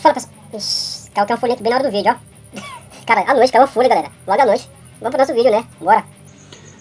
Fala pessoal. Ixi, caiu até um folheto bem na hora do vídeo, ó. Cara, à noite caiu uma folha, galera. Logo à noite. Vamos pro nosso vídeo, né? Bora.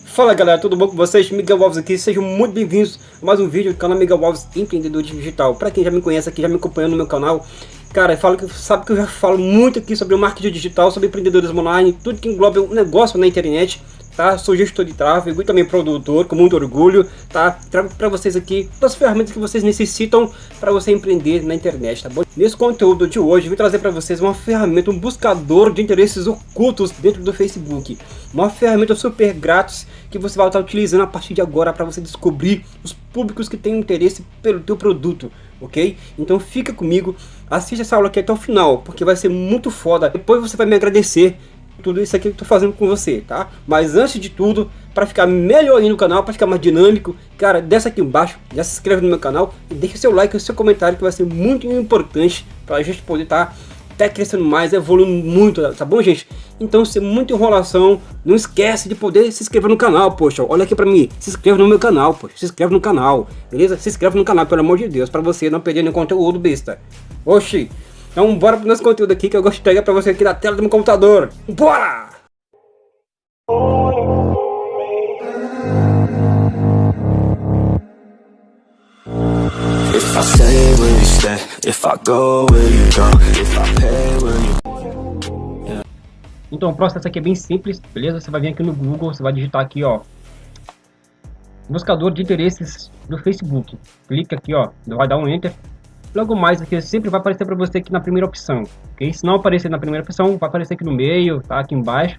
Fala galera, tudo bom com vocês? Miguel Alves aqui, sejam muito bem-vindos a mais um vídeo do canal Miguel Alves Empreendedor Digital. Para quem já me conhece aqui, já me acompanha no meu canal, cara, falo que, sabe que eu já falo muito aqui sobre o marketing digital, sobre empreendedorismo online, tudo que engloba um negócio na internet tá? Sou gestor de tráfego e também produtor, com muito orgulho, tá? Trago para vocês aqui as ferramentas que vocês necessitam para você empreender na internet, tá bom? Nesse conteúdo de hoje, vou trazer para vocês uma ferramenta, um buscador de interesses ocultos dentro do Facebook. Uma ferramenta super grátis que você vai estar utilizando a partir de agora para você descobrir os públicos que têm interesse pelo teu produto, ok? Então fica comigo, assista essa aula aqui até o final, porque vai ser muito foda. Depois você vai me agradecer tudo isso aqui que eu tô fazendo com você, tá? Mas antes de tudo, para ficar melhor aí no canal, para ficar mais dinâmico, cara, desce aqui embaixo, já se inscreve no meu canal e deixa seu like e seu comentário que vai ser muito importante para a gente poder estar tá até crescendo mais, evoluindo muito, tá bom, gente? Então, sem muita enrolação, não esquece de poder se inscrever no canal, poxa, olha aqui pra mim, se inscreve no meu canal, poxa, se inscreve no canal, beleza? Se inscreve no canal, pelo amor de Deus, para você não perder nenhum conteúdo besta. Oxi, então bora pro nosso conteúdo aqui que eu gosto de pegar pra você aqui na tela do meu computador. Bora! Então o processo aqui é bem simples, beleza? Você vai vir aqui no Google, você vai digitar aqui, ó, buscador de interesses do Facebook. Clica aqui, ó, vai dar um enter Logo mais aqui sempre vai aparecer para você aqui na primeira opção, ok? Se não aparecer na primeira opção, vai aparecer aqui no meio, tá? Aqui embaixo,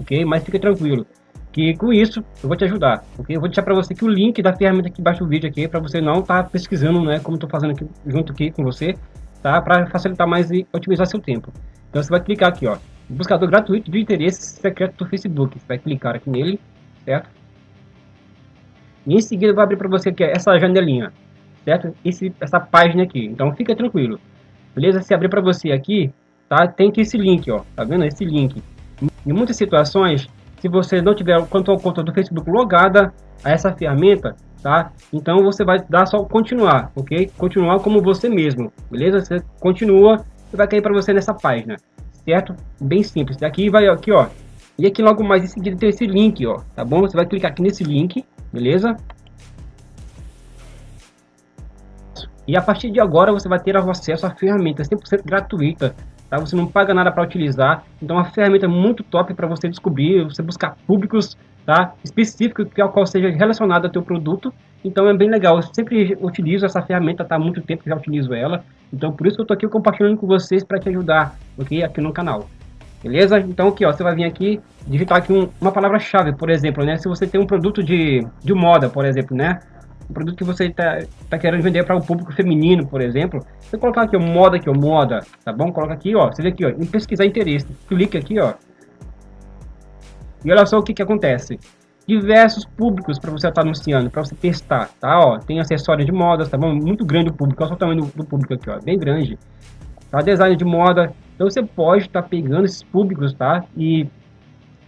ok? Mas fique tranquilo, que com isso eu vou te ajudar, ok? Eu vou deixar para você aqui o link da ferramenta aqui embaixo do vídeo aqui, para você não estar tá pesquisando, né? Como estou fazendo aqui junto aqui com você, tá? Para facilitar mais e otimizar seu tempo. Então você vai clicar aqui, ó, buscador gratuito de interesse secreto do Facebook. Você vai clicar aqui nele, certo? E em seguida vai abrir para você aqui essa janelinha certo? Esse, essa página aqui. Então fica tranquilo. Beleza? Se abrir para você aqui, tá? Tem que esse link, ó. Tá vendo? Esse link. Em muitas situações, se você não tiver quanto ao conta do Facebook logada a essa ferramenta, tá? Então você vai dar só continuar, ok? Continuar como você mesmo, beleza? Você continua e vai cair para você nessa página, certo? Bem simples. Daqui vai aqui, ó. E aqui logo mais em seguida tem esse link, ó. Tá bom? Você vai clicar aqui nesse link, beleza? E a partir de agora você vai ter acesso à ferramenta 100% gratuita, tá? Você não paga nada para utilizar, então é uma ferramenta muito top para você descobrir, você buscar públicos, tá? Específicos que ao qual seja relacionado ao teu produto. Então é bem legal. Eu sempre utilizo essa ferramenta, tá? Há muito tempo que já utilizo ela. Então por isso eu tô aqui compartilhando com vocês para te ajudar, ok? Aqui no canal. Beleza? Então aqui, ó, você vai vir aqui, digitar aqui um, uma palavra-chave, por exemplo, né? Se você tem um produto de, de moda, por exemplo, né? Um produto que você está tá querendo vender para o público feminino, por exemplo, você colocar aqui, ó, moda ó, moda, tá bom? Coloca aqui, ó, você vê aqui, ó, em pesquisar interesse, clique aqui, ó, e olha só o que que acontece. Diversos públicos para você estar tá anunciando, para você testar, tá? Ó, tem acessórios de moda, tá bom? Muito grande o público, olha só o tamanho do, do público aqui, ó, bem grande. Tá? Design de moda, então você pode estar tá pegando esses públicos, tá? E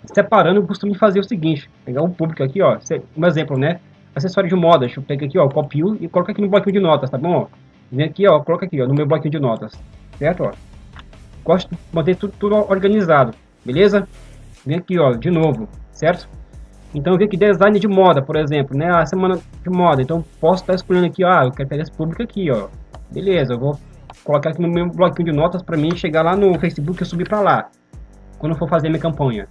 separando, eu costumo fazer o seguinte, pegar um público aqui, ó, um exemplo, né? Acessório de moda. Deixa eu pegar aqui, ó, copio e coloca aqui no bloquinho de notas, tá bom? Ó? Vem aqui, ó, coloca aqui, ó, no meu bloquinho de notas, certo? Ó. Gosto de manter tudo, tudo organizado, beleza? Vem aqui, ó, de novo, certo? Então, vem aqui design de moda, por exemplo, né? A semana de moda. Então, posso estar escolhendo aqui, ah, eu quero pegar esse público aqui, ó. Beleza, eu vou colocar aqui no meu bloquinho de notas para mim chegar lá no Facebook e subir para lá. Quando eu for fazer minha campanha,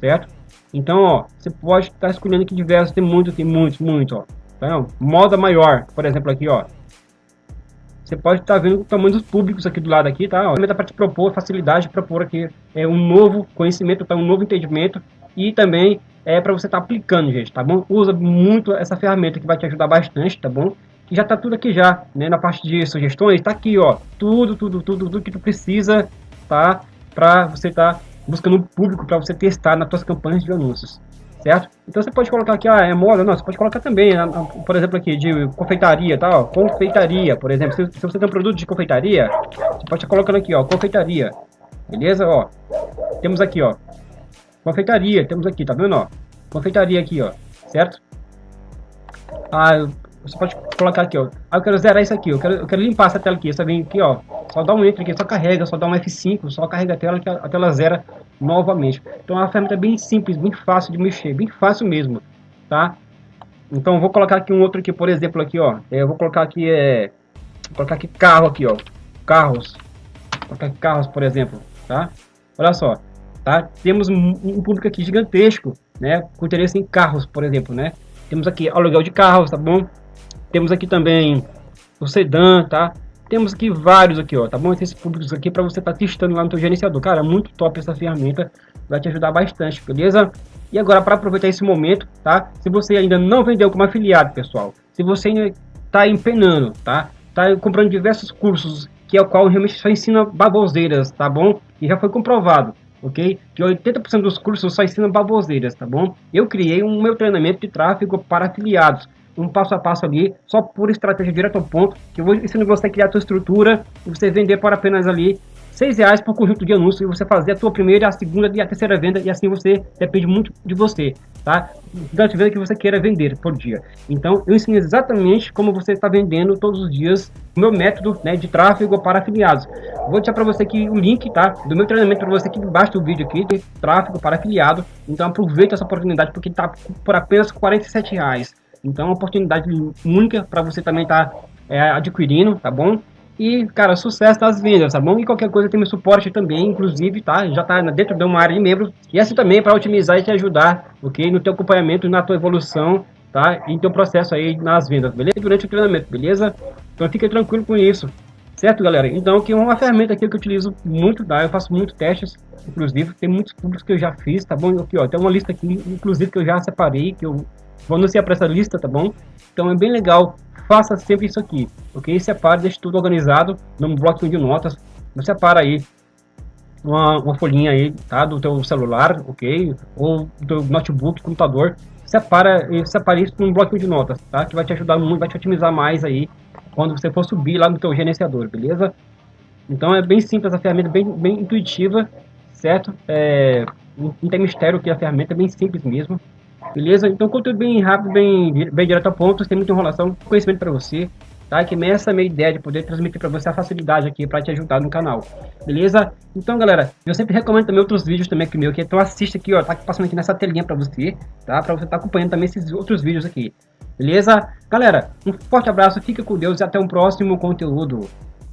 certo? Então, ó, você pode estar escolhendo aqui diversos, tem muito, tem muitos, muito, ó. Tá Moda maior, por exemplo, aqui, ó. Você pode estar vendo o tamanho dos públicos aqui do lado aqui, tá? Ó, para te propor facilidade de propor aqui é um novo conhecimento, tá? um novo entendimento e também é para você estar tá aplicando, gente, tá bom? Usa muito essa ferramenta que vai te ajudar bastante, tá bom? Que já tá tudo aqui já, né? Na parte de sugestões, tá aqui, ó. Tudo, tudo, tudo, tudo que tu precisa, tá? Para você estar tá buscando um público para você testar nas suas campanhas de anúncios, certo? Então você pode colocar aqui, ah, é moda, não, você pode colocar também, né, por exemplo aqui, de confeitaria, tá, ó, confeitaria, por exemplo, se, se, você tem um produto de confeitaria, você pode estar colocando aqui, ó, confeitaria, beleza, ó, temos aqui, ó, confeitaria, temos aqui, tá vendo, ó, confeitaria aqui, ó, certo? Ah, você pode colocar aqui, ó. Ah, eu quero zerar isso aqui, eu quero, eu quero limpar essa tela aqui. Você vem aqui, ó. Só dá um enter aqui, só carrega, só dá um F5, só carrega a tela que a, a tela zera novamente. Então é uma ferramenta bem simples, bem fácil de mexer, bem fácil mesmo, tá? Então vou colocar aqui um outro aqui, por exemplo, aqui, ó. É, eu vou colocar aqui, é... Vou colocar aqui carro aqui, ó. Carros. Vou colocar aqui carros, por exemplo, tá? Olha só, tá? Temos um, um público aqui gigantesco, né? Com interesse em carros, por exemplo, né? Temos aqui aluguel de carros, tá bom? Temos aqui também o sedã, tá? Temos aqui vários aqui, ó, tá bom? Esses públicos aqui para você estar tá testando lá no teu gerenciador. Cara, muito top essa ferramenta, vai te ajudar bastante, beleza? E agora, para aproveitar esse momento, tá? Se você ainda não vendeu como afiliado, pessoal, se você ainda está empenando, tá? Tá comprando diversos cursos, que é o qual realmente só ensina baboseiras, tá bom? E já foi comprovado, ok? Que 80% dos cursos só ensinam baboseiras, tá bom? Eu criei um meu treinamento de tráfego para afiliados, um passo a passo ali, só por estratégia direto ao ponto, que ensinando você a criar a sua estrutura e você vender por apenas ali 6 reais por conjunto de anúncios e você fazer a sua primeira, a segunda e a terceira venda e assim você depende muito de você, tá? Da venda que você queira vender por dia. Então eu ensino exatamente como você está vendendo todos os dias o meu método né, de tráfego para afiliados. Vou deixar para você aqui o link, tá? Do meu treinamento para você aqui embaixo do vídeo aqui de tráfego para afiliado. Então aproveita essa oportunidade porque está por apenas 47 reais. Então é uma oportunidade única para você também estar tá, é, adquirindo, tá bom? E, cara, sucesso nas vendas, tá bom? E qualquer coisa tem meu suporte também, inclusive, tá? Já tá dentro de uma área de membros. E assim também para otimizar e te ajudar, ok? No teu acompanhamento, na tua evolução, tá? E teu processo aí nas vendas, beleza? Durante o treinamento, beleza? Então fique tranquilo com isso, certo, galera? Então, aqui é uma ferramenta aqui que eu utilizo muito, tá? Eu faço muitos testes, inclusive, tem muitos públicos que eu já fiz, tá bom? Aqui, ó, tem uma lista aqui, inclusive, que eu já separei, que eu vou anunciar para essa lista, tá bom? Então é bem legal faça sempre isso aqui, ok? Separe, deixe tudo organizado num bloquinho de notas. Você separa aí uma, uma folhinha aí, tá? Do teu celular, ok? Ou do notebook, computador. Separa, separe isso num bloquinho de notas, tá? Que vai te ajudar muito, vai te otimizar mais aí quando você for subir lá no teu gerenciador, beleza? Então é bem simples a ferramenta, bem, bem intuitiva, certo? É, não tem mistério que a ferramenta é bem simples mesmo. Beleza? Então, conteúdo bem rápido, bem, bem direto ao ponto, sem muita enrolação, conhecimento para você, tá? Que essa é a minha ideia de poder transmitir para você a facilidade aqui para te ajudar no canal, beleza? Então, galera, eu sempre recomendo também outros vídeos também aqui meu, que então assiste aqui, ó, tá passando aqui nessa telinha para você, tá? Para você estar tá acompanhando também esses outros vídeos aqui, beleza? Galera, um forte abraço, fica com Deus e até um próximo conteúdo.